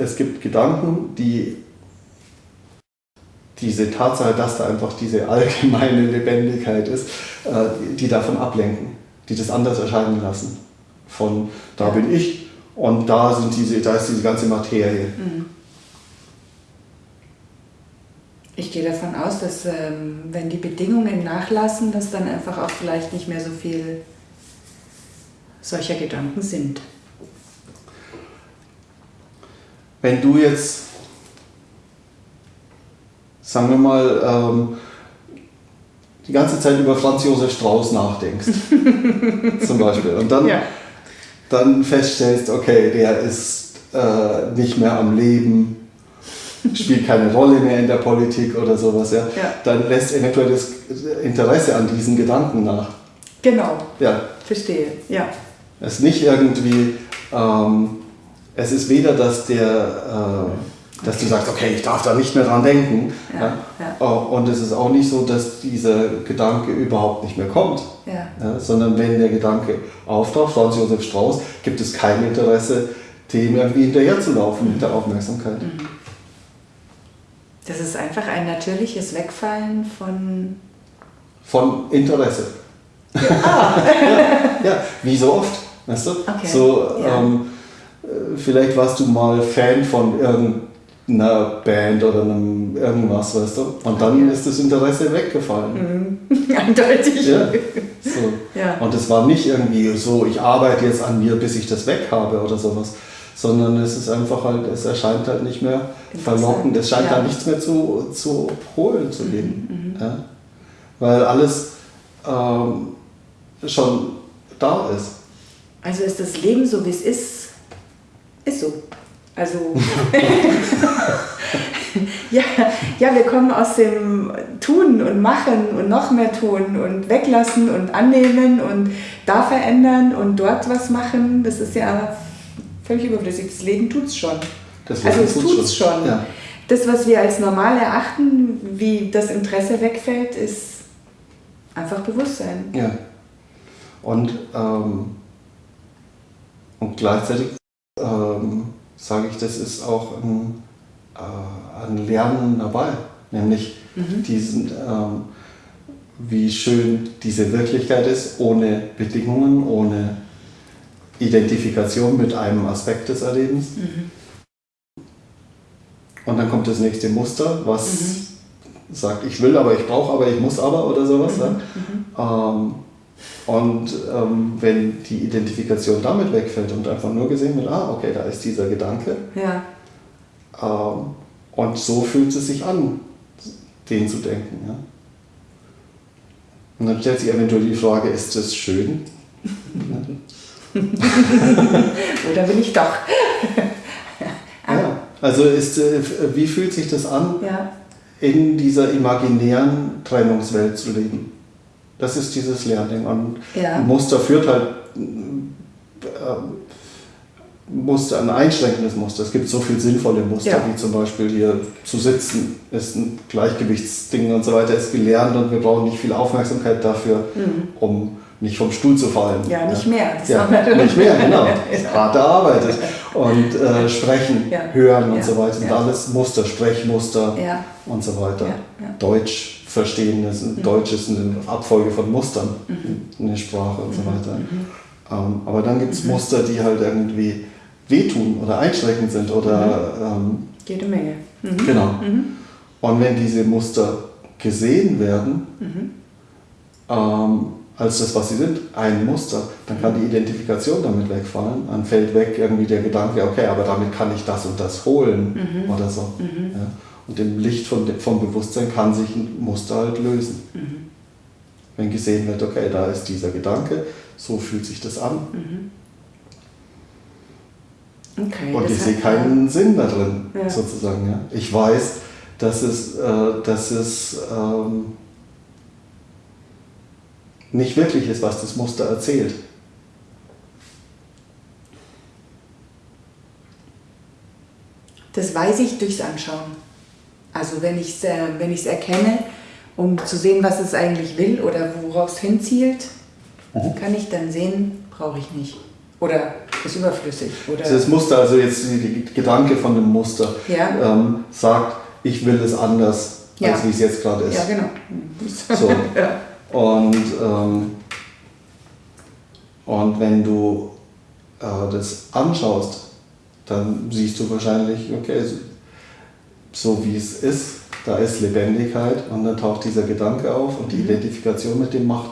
Es gibt Gedanken, die diese Tatsache, dass da einfach diese allgemeine Lebendigkeit ist, äh, die davon ablenken, die das anders erscheinen lassen. Von da bin ich und da, sind diese, da ist diese ganze Materie. Mhm. Ich gehe davon aus, dass ähm, wenn die Bedingungen nachlassen, dass dann einfach auch vielleicht nicht mehr so viel solcher Gedanken sind. Wenn du jetzt, sagen wir mal, ähm, die ganze Zeit über Franz Josef Strauß nachdenkst, zum Beispiel, und dann, ja. dann feststellst, okay, der ist äh, nicht mehr am Leben, spielt keine Rolle mehr in der Politik oder sowas, ja, ja. dann lässt eventuell das Interesse an diesen Gedanken nach. Genau. Ja. Verstehe, ja. Es ist nicht irgendwie, ähm, es ist weder, dass der, äh, dass du sagst, okay, ich darf da nicht mehr dran denken. Ja, ja. Oh, und es ist auch nicht so, dass dieser Gedanke überhaupt nicht mehr kommt. Ja. sondern wenn der Gedanke auftaucht, Franz Josef Strauß, gibt es kein Interesse, dem irgendwie hinterher zu laufen mhm. mit der Aufmerksamkeit. Mhm. Das ist einfach ein natürliches Wegfallen von... Von Interesse. Ja, ah. ja, wie so oft. Weißt du? Okay. So, ähm, vielleicht warst du mal Fan von irgendeiner Band oder einem irgendwas, weißt du? Und dann ist das Interesse weggefallen. Mhm. Eindeutig. Ja. So. ja. Und es war nicht irgendwie so, ich arbeite jetzt an mir, bis ich das weg habe oder sowas sondern es ist einfach halt, es erscheint halt nicht mehr verlockend, es scheint ja. da nichts mehr zu, zu holen zu geben. Mhm, mhm. Ja? Weil alles ähm, schon da ist. Also ist das Leben so, wie es ist, ist so. Also, ja, ja, wir kommen aus dem Tun und Machen und noch mehr tun und weglassen und annehmen und da verändern und dort was machen. Das ist ja völlig überflüssig. Das Leben tut es schon. Das also es tut es schon. Ja. Das, was wir als normal erachten, wie das Interesse wegfällt, ist einfach Bewusstsein. Ja. Und, ähm, und gleichzeitig ähm, sage ich, das ist auch ein, äh, ein Lernen dabei. Nämlich mhm. diesen, ähm, wie schön diese Wirklichkeit ist, ohne Bedingungen, ohne Identifikation mit einem Aspekt des Erlebens. Mhm. Und dann kommt das nächste Muster, was mhm. sagt, ich will, aber ich brauche, aber ich muss aber oder sowas. Mhm. Ja? Ähm, und ähm, wenn die Identifikation damit wegfällt und einfach nur gesehen wird, ah, okay, da ist dieser Gedanke. Ja. Ähm, und so fühlt es sich an, den zu denken. Ja? Und dann stellt sich eventuell die Frage, ist das schön? Oder bin ich doch? ja, also ist, äh, wie fühlt sich das an, ja. in dieser imaginären Trennungswelt zu leben? Das ist dieses Lernen. Und ja. Muster führt halt äh, Muster, ein einschränkendes Muster. Es gibt so viele sinnvolle Muster, ja. wie zum Beispiel hier zu sitzen, ist ein Gleichgewichtsding und so weiter, ist gelernt und wir brauchen nicht viel Aufmerksamkeit dafür, mhm. um nicht vom Stuhl zu fallen. Ja, nicht mehr. Das ja, nicht mehr, genau. ja. Hart erarbeitet. Und äh, sprechen, ja. hören und so weiter. Und alles Muster, Sprechmuster und so weiter. Deutsch verstehen, das mhm. Deutsch ist eine Abfolge von Mustern mhm. in der Sprache und so mhm. weiter. Mhm. Ähm, aber dann gibt es. Muster, die halt irgendwie wehtun oder einschränkend sind oder... Ähm, Jede Menge. Genau. Und wenn diese Muster gesehen werden, ähm, als das, was sie sind, ein Muster, dann kann die Identifikation damit wegfallen. Dann fällt weg irgendwie der Gedanke, okay, aber damit kann ich das und das holen mhm. oder so. Mhm. Ja. Und im Licht von, vom Bewusstsein kann sich ein Muster halt lösen. Mhm. Wenn gesehen wird, okay, da ist dieser Gedanke, so fühlt sich das an. Mhm. Okay, und ich sehe keinen Sinn da drin, ja. sozusagen. Ja. Ich weiß, dass es, äh, dass es ähm, nicht wirklich ist, was das Muster erzählt. Das weiß ich durchs Anschauen. Also wenn ich es äh, wenn erkenne, um zu sehen, was es eigentlich will oder worauf es hinzielt, mhm. kann ich dann sehen, brauche ich nicht. Oder ist überflüssig. Oder? Das Muster, also jetzt die Gedanke von dem Muster, ja. ähm, sagt, ich will es anders, ja. als wie es jetzt gerade ist. Ja, genau. So. ja. Und, ähm, und wenn du äh, das anschaust, dann siehst du wahrscheinlich, okay, so wie es ist, da ist Lebendigkeit und dann taucht dieser Gedanke auf und die mhm. Identifikation mit dem macht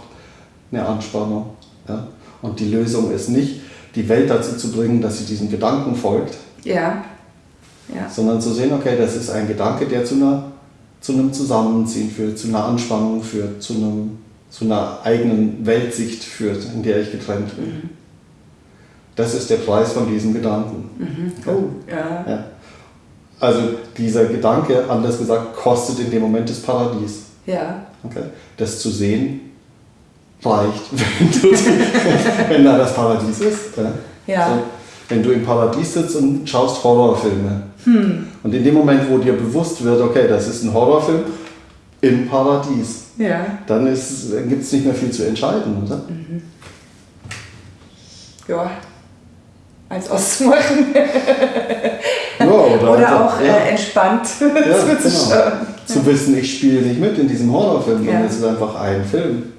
eine Anspannung. Ja? Und die Lösung ist nicht, die Welt dazu zu bringen, dass sie diesem Gedanken folgt, ja. Ja. sondern zu sehen, okay, das ist ein Gedanke, der zu, einer, zu einem Zusammenziehen führt, zu einer Anspannung führt, zu, einem, zu einer eigenen Weltsicht führt, in der ich getrennt bin. Mhm. Das ist der Preis von diesem Gedanken. Mhm. Oh, ja. ja. Also dieser Gedanke, anders gesagt, kostet in dem Moment das Paradies. Ja. Okay? Das zu sehen reicht, wenn, du, wenn da das Paradies ist. Ja. ja. So, wenn du im Paradies sitzt und schaust Horrorfilme. Hm. Und in dem Moment, wo dir bewusst wird, okay, das ist ein Horrorfilm im Paradies, ja. dann, dann gibt es nicht mehr viel zu entscheiden, oder? Mhm. Ja, als auszumachen. ja, oder, oder auch ja. äh, entspannt ja, genau. zu wissen, ich spiele nicht mit in diesem Horrorfilm, sondern es ist einfach ein Film.